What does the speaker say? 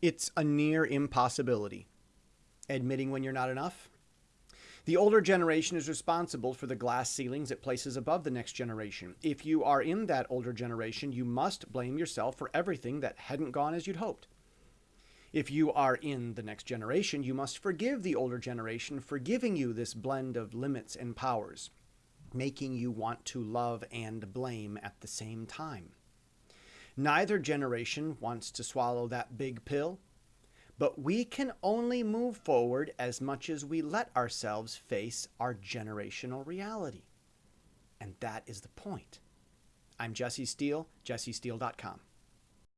It's a near impossibility. Admitting when you're not enough? The older generation is responsible for the glass ceilings it places above the next generation. If you are in that older generation, you must blame yourself for everything that hadn't gone as you'd hoped. If you are in the next generation, you must forgive the older generation for giving you this blend of limits and powers, making you want to love and blame at the same time. Neither generation wants to swallow that big pill, but we can only move forward as much as we let ourselves face our generational reality. And that is the point. I'm Jesse Steele, jessesteele.com.